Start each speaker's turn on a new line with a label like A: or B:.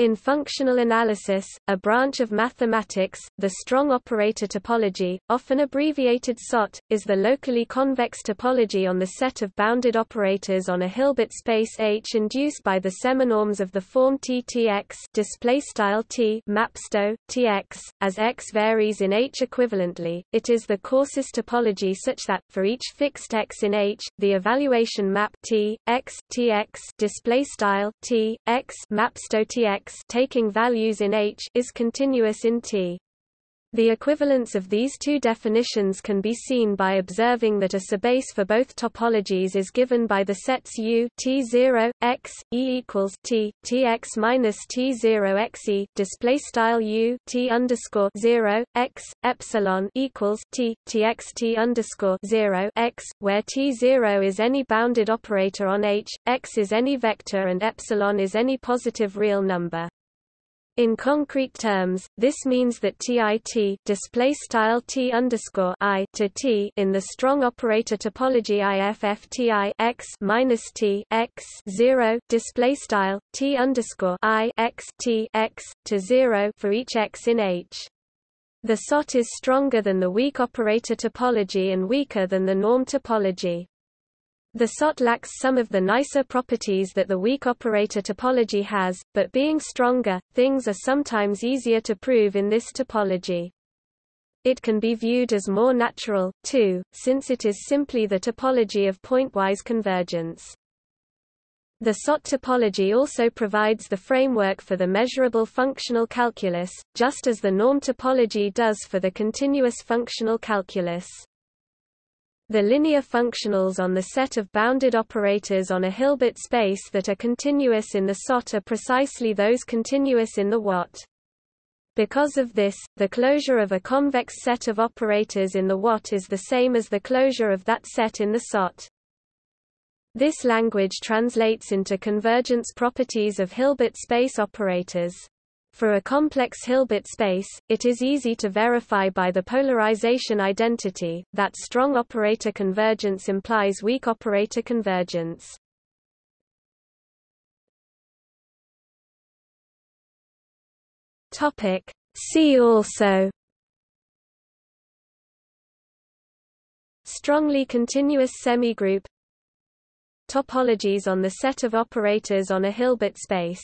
A: In functional analysis, a branch of mathematics, the strong operator topology, often abbreviated SOT, is the locally convex topology on the set of bounded operators on a Hilbert space H induced by the seminorms of the form TTX displaystyle T mapsto TX as X varies in H equivalently. It is the coarsest topology such that for each fixed X in H, the evaluation map T X TX displaystyle T X TX taking values in H is continuous in T. The equivalence of these two definitions can be seen by observing that a subbase for both topologies is given by the sets U T0 x E equals T Tx minus T0 x E display style U T underscore 0 x epsilon equals T Txt underscore 0 x where T0 is any bounded operator on H, x is any vector and epsilon is any positive real number. In concrete terms, this means that TIT display style T underscore I to T in the strong operator topology IFFTI x minus T x zero display style T underscore I x T x to zero for each x in H. The SOT is stronger than the weak operator topology and weaker than the norm topology. The SOT lacks some of the nicer properties that the weak operator topology has, but being stronger, things are sometimes easier to prove in this topology. It can be viewed as more natural, too, since it is simply the topology of pointwise convergence. The SOT topology also provides the framework for the measurable functional calculus, just as the norm topology does for the continuous functional calculus. The linear functionals on the set of bounded operators on a Hilbert space that are continuous in the SOT are precisely those continuous in the WOT. Because of this, the closure of a convex set of operators in the WOT is the same as the closure of that set in the SOT. This language translates into convergence properties of Hilbert space operators. For a complex Hilbert space, it is easy to verify by the polarization identity, that strong operator convergence implies weak operator convergence. See also Strongly continuous semigroup Topologies on the set of operators on a Hilbert space